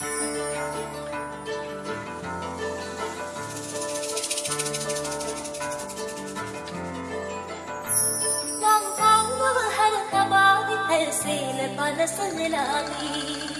Hãy subscribe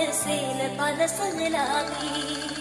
වයසේල පලසනලාවී